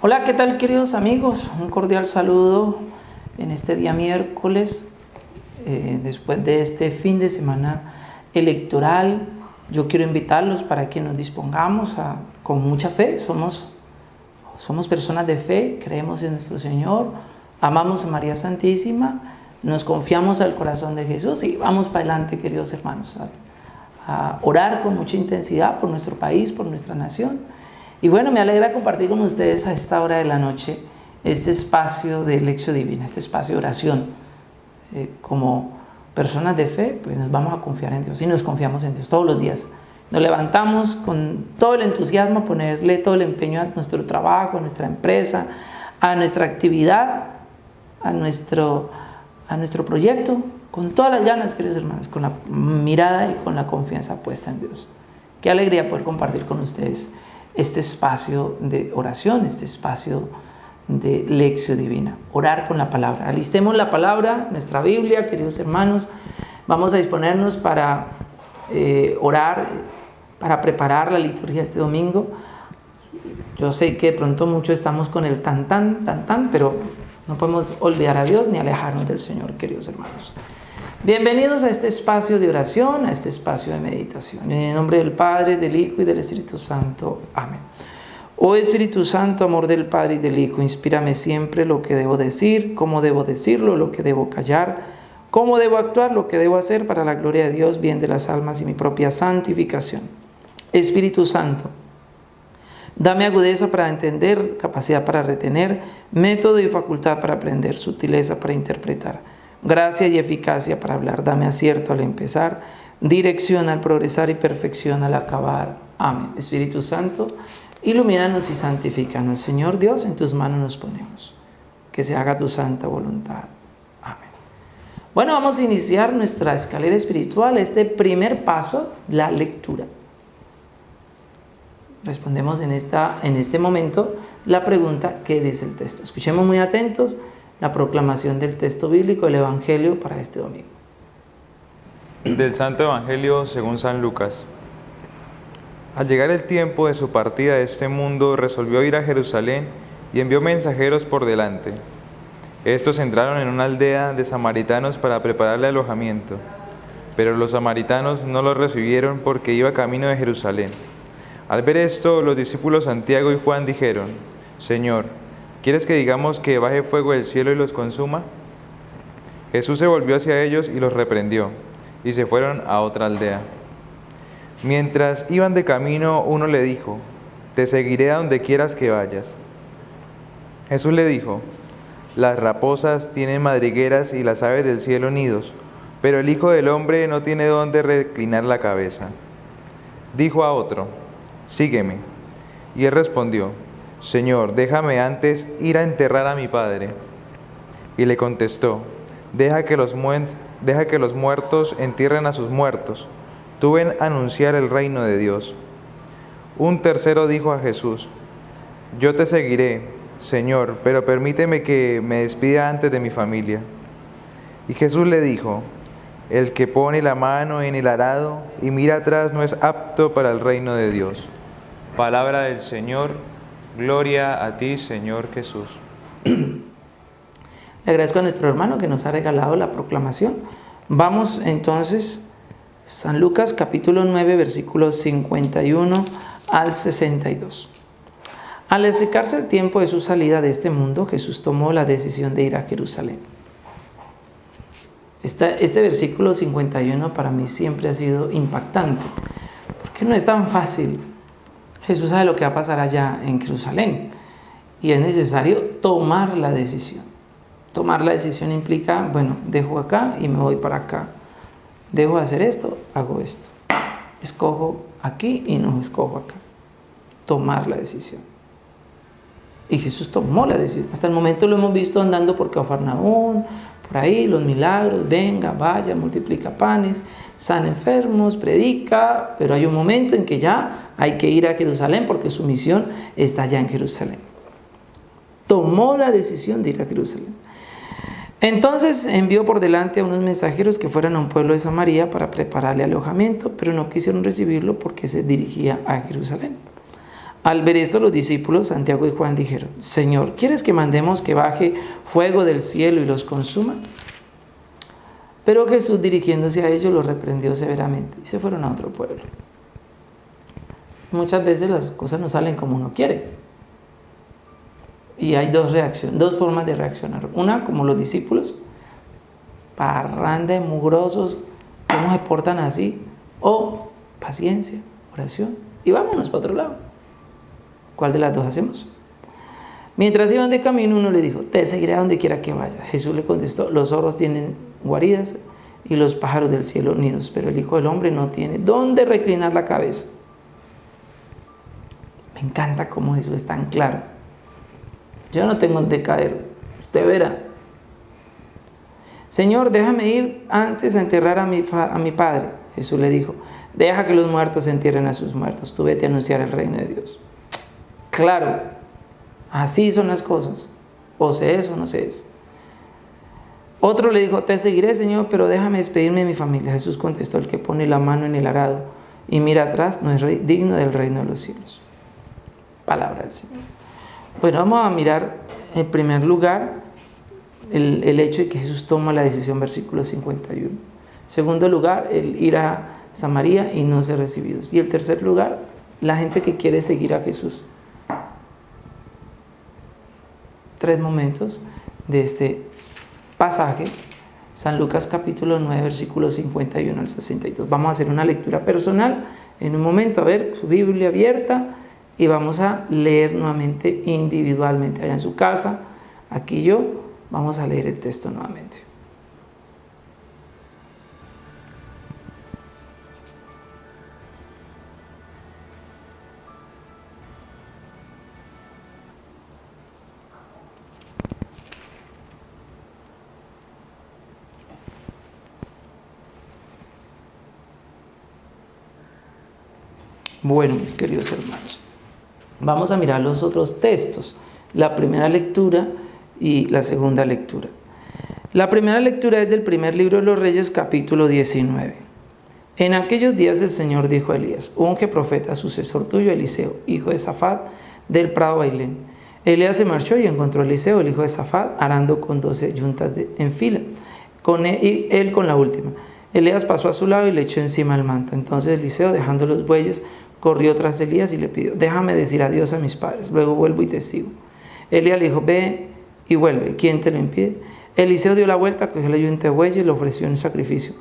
Hola, ¿qué tal queridos amigos? Un cordial saludo en este día miércoles, eh, después de este fin de semana electoral. Yo quiero invitarlos para que nos dispongamos con mucha fe. Somos, somos personas de fe, creemos en nuestro Señor, amamos a María Santísima, nos confiamos al corazón de Jesús y vamos para adelante, queridos hermanos, a orar con mucha intensidad por nuestro país, por nuestra nación y bueno, me alegra compartir con ustedes a esta hora de la noche este espacio de lección divina, este espacio de oración. Eh, como personas de fe, pues nos vamos a confiar en Dios y nos confiamos en Dios todos los días. Nos levantamos con todo el entusiasmo ponerle todo el empeño a nuestro trabajo, a nuestra empresa, a nuestra actividad, a nuestro, a nuestro proyecto, con todas las ganas, queridos hermanos, con la mirada y con la confianza puesta en Dios. Qué alegría poder compartir con ustedes este espacio de oración, este espacio de lección divina, orar con la palabra. Alistemos la palabra, nuestra Biblia, queridos hermanos, vamos a disponernos para eh, orar, para preparar la liturgia este domingo. Yo sé que de pronto muchos estamos con el tan tan, tan tan, pero no podemos olvidar a Dios ni alejarnos del Señor, queridos hermanos. Bienvenidos a este espacio de oración, a este espacio de meditación. En el nombre del Padre, del Hijo y del Espíritu Santo. Amén. Oh Espíritu Santo, amor del Padre y del Hijo, inspírame siempre lo que debo decir, cómo debo decirlo, lo que debo callar, cómo debo actuar, lo que debo hacer para la gloria de Dios, bien de las almas y mi propia santificación. Espíritu Santo, dame agudeza para entender, capacidad para retener, método y facultad para aprender, sutileza para interpretar gracia y eficacia para hablar. Dame acierto al empezar, dirección al progresar y perfección al acabar. Amén. Espíritu Santo, ilumínanos y santifícanos. Señor Dios, en tus manos nos ponemos. Que se haga tu santa voluntad. Amén. Bueno, vamos a iniciar nuestra escalera espiritual. Este primer paso, la lectura. Respondemos en, esta, en este momento la pregunta, ¿qué dice el texto? Escuchemos muy atentos la proclamación del texto bíblico, el Evangelio para este domingo. Del Santo Evangelio según San Lucas. Al llegar el tiempo de su partida de este mundo, resolvió ir a Jerusalén y envió mensajeros por delante. Estos entraron en una aldea de samaritanos para prepararle alojamiento, pero los samaritanos no lo recibieron porque iba camino de Jerusalén. Al ver esto, los discípulos Santiago y Juan dijeron, Señor, ¿Quieres que digamos que baje fuego del cielo y los consuma? Jesús se volvió hacia ellos y los reprendió, y se fueron a otra aldea. Mientras iban de camino, uno le dijo, Te seguiré a donde quieras que vayas. Jesús le dijo, Las raposas tienen madrigueras y las aves del cielo nidos, pero el Hijo del Hombre no tiene dónde reclinar la cabeza. Dijo a otro, Sígueme. Y él respondió, Señor, déjame antes ir a enterrar a mi padre. Y le contestó, deja que los, deja que los muertos entierren a sus muertos. Tú ven a anunciar el reino de Dios. Un tercero dijo a Jesús, yo te seguiré, Señor, pero permíteme que me despida antes de mi familia. Y Jesús le dijo, el que pone la mano en el arado y mira atrás no es apto para el reino de Dios. Palabra del Señor. Gloria a ti, Señor Jesús. Le agradezco a nuestro hermano que nos ha regalado la proclamación. Vamos entonces, San Lucas capítulo 9, versículos 51 al 62. Al acercarse el tiempo de su salida de este mundo, Jesús tomó la decisión de ir a Jerusalén. este versículo 51 para mí siempre ha sido impactante, porque no es tan fácil Jesús sabe lo que va a pasar allá en Jerusalén y es necesario tomar la decisión. Tomar la decisión implica, bueno, dejo acá y me voy para acá. Dejo de hacer esto, hago esto. Escojo aquí y no escojo acá. Tomar la decisión. Y Jesús tomó la decisión. Hasta el momento lo hemos visto andando por Cafarnaún, por ahí los milagros, venga, vaya, multiplica panes, sana enfermos, predica, pero hay un momento en que ya hay que ir a Jerusalén porque su misión está allá en Jerusalén. Tomó la decisión de ir a Jerusalén. Entonces envió por delante a unos mensajeros que fueran a un pueblo de Samaria para prepararle alojamiento, pero no quisieron recibirlo porque se dirigía a Jerusalén. Al ver esto, los discípulos, Santiago y Juan, dijeron, Señor, ¿quieres que mandemos que baje fuego del cielo y los consuma? Pero Jesús, dirigiéndose a ellos, los reprendió severamente y se fueron a otro pueblo. Muchas veces las cosas no salen como uno quiere. Y hay dos reacciones, dos formas de reaccionar. Una, como los discípulos, parranda, mugrosos, ¿cómo se portan así? O paciencia, oración, y vámonos para otro lado. ¿Cuál de las dos hacemos? Mientras iban de camino, uno le dijo, te seguiré a donde quiera que vaya. Jesús le contestó, los zorros tienen guaridas y los pájaros del cielo nidos, pero el Hijo del Hombre no tiene dónde reclinar la cabeza. Me encanta cómo Jesús es tan claro. Yo no tengo dónde caer, usted verá. Señor, déjame ir antes a enterrar a mi, a mi padre. Jesús le dijo, deja que los muertos entierren a sus muertos, tú vete a anunciar el reino de Dios. Claro, así son las cosas. O se es o no se es. Otro le dijo, te seguiré, Señor, pero déjame despedirme de mi familia. Jesús contestó, el que pone la mano en el arado y mira atrás no es digno del reino de los cielos. Palabra del Señor. Bueno, vamos a mirar en primer lugar el, el hecho de que Jesús toma la decisión, versículo 51. En segundo lugar, el ir a Samaria y no ser recibidos. Y el tercer lugar, la gente que quiere seguir a Jesús tres momentos de este pasaje, San Lucas capítulo 9, versículos 51 al 62. Vamos a hacer una lectura personal en un momento, a ver su Biblia abierta y vamos a leer nuevamente individualmente allá en su casa, aquí yo, vamos a leer el texto nuevamente. Bueno, mis queridos hermanos, vamos a mirar los otros textos, la primera lectura y la segunda lectura. La primera lectura es del primer libro de los Reyes, capítulo 19. En aquellos días el Señor dijo a Elías, unge profeta, sucesor tuyo, Eliseo, hijo de Zafat, del prado Bailén. Elías se marchó y encontró a Eliseo, el hijo de Zafat, arando con doce yuntas en fila, con él, y él con la última. Elías pasó a su lado y le echó encima el manto. Entonces Eliseo, dejando los bueyes, corrió tras Elías y le pidió, déjame decir adiós a mis padres, luego vuelvo y te sigo. Elías le dijo, ve y vuelve, ¿quién te lo impide? Eliseo dio la vuelta, cogió la yunta de bueyes y le ofreció un sacrificio.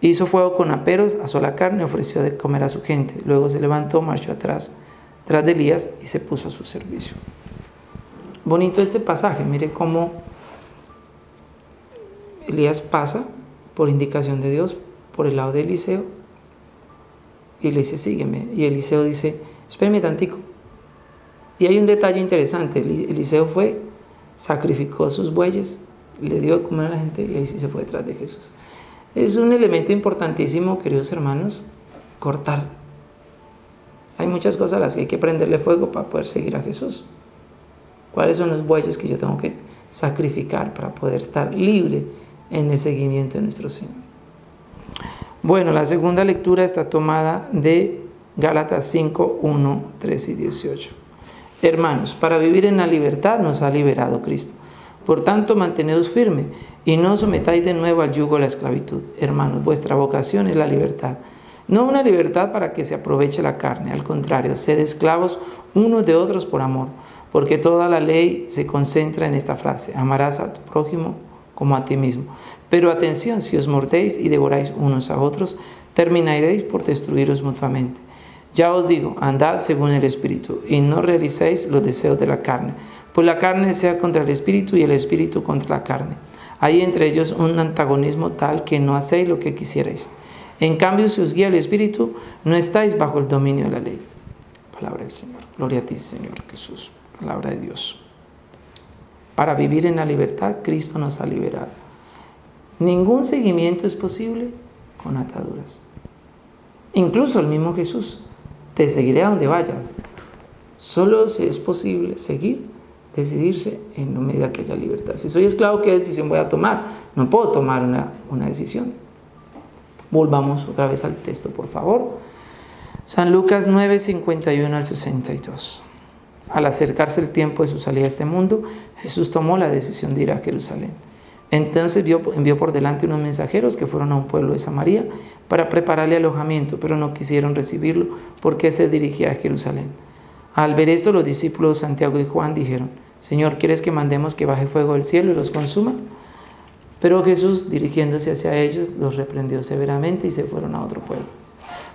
Hizo fuego con aperos, asó la carne y ofreció de comer a su gente. Luego se levantó, marchó atrás, tras de Elías y se puso a su servicio. Bonito este pasaje, mire cómo Elías pasa por indicación de Dios por el lado de Eliseo y le dice, sígueme. Y Eliseo dice, espérame tantico. Y hay un detalle interesante, Eliseo fue, sacrificó sus bueyes, le dio de comer a la gente y ahí sí se fue detrás de Jesús. Es un elemento importantísimo, queridos hermanos, cortar. Hay muchas cosas a las que hay que prenderle fuego para poder seguir a Jesús. ¿Cuáles son los bueyes que yo tengo que sacrificar para poder estar libre en el seguimiento de nuestro Señor? Bueno, la segunda lectura está tomada de Gálatas 5, 1, 3 y 18. Hermanos, para vivir en la libertad nos ha liberado Cristo. Por tanto, mantenedos firme y no sometáis de nuevo al yugo de la esclavitud. Hermanos, vuestra vocación es la libertad. No una libertad para que se aproveche la carne, al contrario, sed esclavos unos de otros por amor, porque toda la ley se concentra en esta frase, amarás a tu prójimo como a ti mismo. Pero atención, si os mordéis y devoráis unos a otros, terminaréis por destruiros mutuamente. Ya os digo, andad según el Espíritu, y no realicéis los deseos de la carne, pues la carne sea contra el Espíritu y el Espíritu contra la carne. Hay entre ellos un antagonismo tal que no hacéis lo que quisierais. En cambio, si os guía el Espíritu, no estáis bajo el dominio de la ley. Palabra del Señor. Gloria a ti, Señor Jesús. Palabra de Dios. Para vivir en la libertad, Cristo nos ha liberado. Ningún seguimiento es posible con ataduras. Incluso el mismo Jesús, te seguiré a donde vaya. Solo si es posible seguir, decidirse en la medida que haya libertad. Si soy esclavo, ¿qué decisión voy a tomar? No puedo tomar una, una decisión. Volvamos otra vez al texto, por favor. San Lucas 9, 51 al 62. Al acercarse el tiempo de su salida a este mundo, Jesús tomó la decisión de ir a Jerusalén. Entonces envió por delante unos mensajeros que fueron a un pueblo de Samaria para prepararle alojamiento, pero no quisieron recibirlo porque se dirigía a Jerusalén. Al ver esto, los discípulos Santiago y Juan dijeron, Señor, ¿quieres que mandemos que baje fuego del cielo y los consuma? Pero Jesús, dirigiéndose hacia ellos, los reprendió severamente y se fueron a otro pueblo.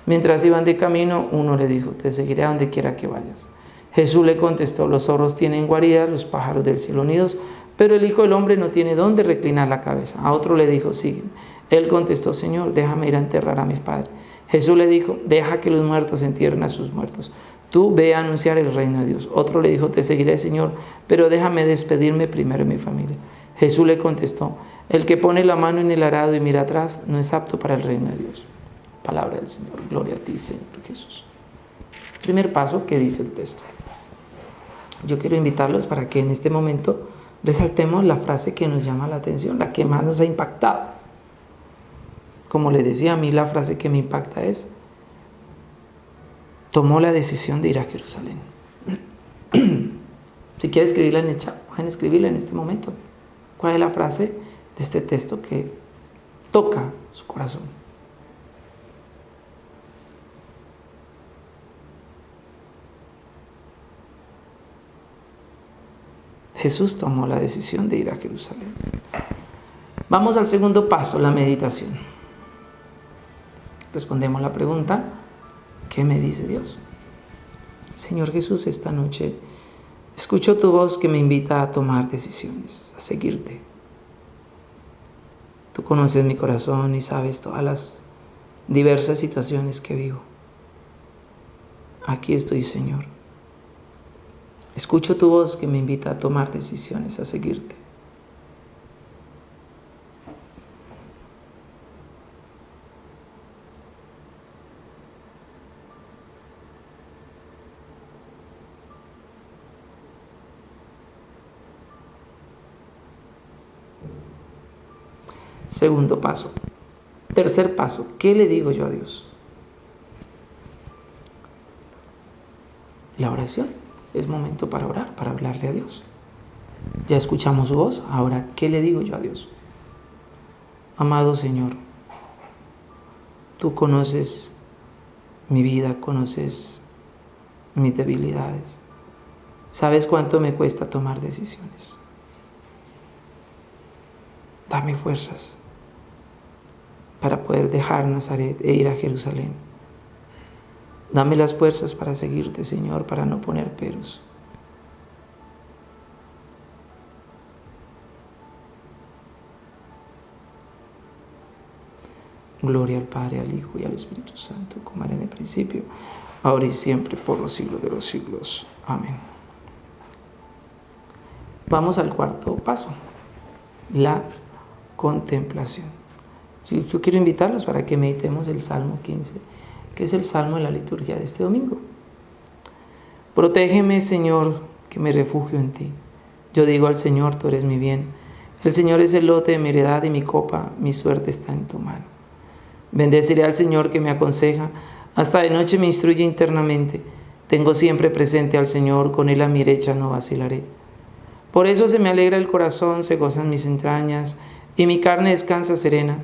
Mientras iban de camino, uno le dijo, te seguiré a donde quiera que vayas. Jesús le contestó, los zorros tienen guaridas, los pájaros del cielo nidos, pero el Hijo del Hombre no tiene dónde reclinar la cabeza. A otro le dijo, sígueme. Él contestó, Señor, déjame ir a enterrar a mis padres. Jesús le dijo, deja que los muertos entierren a sus muertos. Tú ve a anunciar el reino de Dios. Otro le dijo, te seguiré, Señor, pero déjame despedirme primero de mi familia. Jesús le contestó, el que pone la mano en el arado y mira atrás no es apto para el reino de Dios. Palabra del Señor. Gloria a ti, Señor Jesús. Primer paso que dice el texto. Yo quiero invitarlos para que en este momento resaltemos la frase que nos llama la atención, la que más nos ha impactado. Como le decía a mí, la frase que me impacta es, tomó la decisión de ir a Jerusalén. si quiere escribirla en el chat, pueden escribirla en este momento. ¿Cuál es la frase de este texto que toca su corazón? Jesús tomó la decisión de ir a Jerusalén. Vamos al segundo paso, la meditación. Respondemos la pregunta, ¿qué me dice Dios? Señor Jesús, esta noche escucho tu voz que me invita a tomar decisiones, a seguirte. Tú conoces mi corazón y sabes todas las diversas situaciones que vivo. Aquí estoy, Señor Escucho tu voz que me invita a tomar decisiones, a seguirte. Segundo paso. Tercer paso, ¿qué le digo yo a Dios? La oración es momento para orar, para hablarle a Dios. Ya escuchamos su voz, ahora, ¿qué le digo yo a Dios? Amado Señor, tú conoces mi vida, conoces mis debilidades, sabes cuánto me cuesta tomar decisiones. Dame fuerzas para poder dejar Nazaret e ir a Jerusalén Dame las fuerzas para seguirte, Señor, para no poner peros. Gloria al Padre, al Hijo y al Espíritu Santo, como era en el principio, ahora y siempre, por los siglos de los siglos. Amén. Vamos al cuarto paso, la contemplación. Yo quiero invitarlos para que meditemos el Salmo 15 que es el salmo de la liturgia de este domingo. Protégeme, Señor, que me refugio en ti. Yo digo al Señor, tú eres mi bien. El Señor es el lote de mi heredad y mi copa, mi suerte está en tu mano. Bendeciré al Señor que me aconseja, hasta de noche me instruye internamente. Tengo siempre presente al Señor, con él a mi derecha no vacilaré. Por eso se me alegra el corazón, se gozan mis entrañas, y mi carne descansa serena,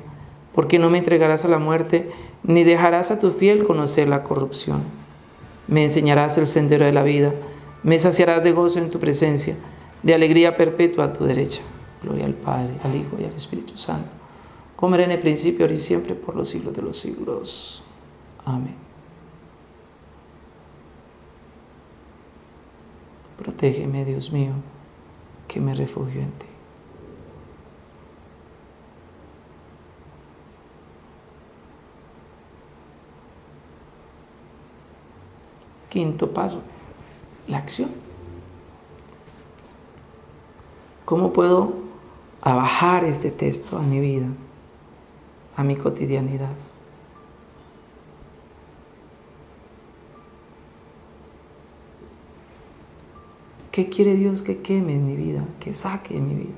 porque no me entregarás a la muerte, ni dejarás a tu fiel conocer la corrupción. Me enseñarás el sendero de la vida, me saciarás de gozo en tu presencia, de alegría perpetua a tu derecha. Gloria al Padre, al Hijo y al Espíritu Santo, como era en el principio, ahora y siempre, por los siglos de los siglos. Amén. Protégeme, Dios mío, que me refugio en ti. Quinto paso, la acción. ¿Cómo puedo abajar este texto a mi vida, a mi cotidianidad? ¿Qué quiere Dios que queme en mi vida, que saque en mi vida?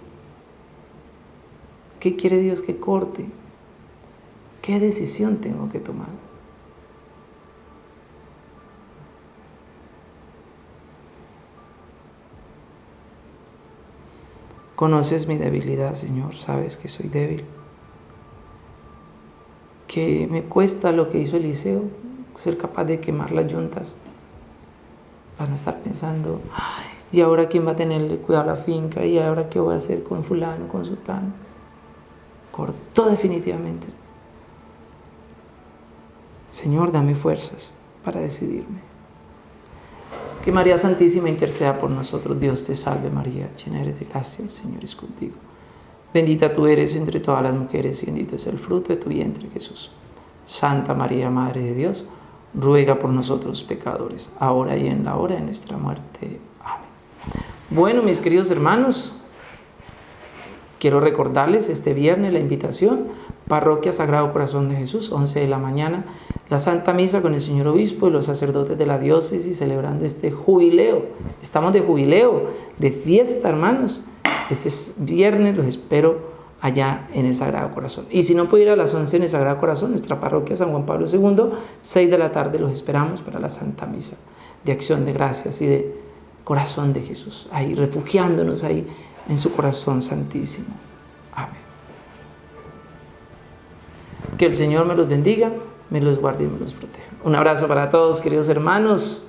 ¿Qué quiere Dios que corte? ¿Qué decisión tengo que tomar? Conoces mi debilidad, Señor, sabes que soy débil. Que me cuesta lo que hizo Eliseo, ser capaz de quemar las yuntas para no estar pensando, ay, ¿y ahora quién va a tener cuidado la finca? ¿Y ahora qué voy a hacer con fulano, con sultano? Cortó definitivamente. Señor, dame fuerzas para decidirme. Que María Santísima interceda por nosotros. Dios te salve María, llena eres de gracia, el Señor es contigo. Bendita tú eres entre todas las mujeres y bendito es el fruto de tu vientre Jesús. Santa María, Madre de Dios, ruega por nosotros pecadores, ahora y en la hora de nuestra muerte. Amén. Bueno, mis queridos hermanos, quiero recordarles este viernes la invitación, Parroquia Sagrado Corazón de Jesús, 11 de la mañana, la Santa Misa con el Señor Obispo y los sacerdotes de la diócesis celebrando este jubileo. Estamos de jubileo, de fiesta, hermanos. Este viernes los espero allá en el Sagrado Corazón. Y si no puede ir a las 11 en el Sagrado Corazón, nuestra parroquia San Juan Pablo II, 6 de la tarde los esperamos para la Santa Misa de acción de gracias y de corazón de Jesús, ahí refugiándonos ahí en su corazón santísimo. Que el Señor me los bendiga, me los guarde y me los proteja. Un abrazo para todos, queridos hermanos.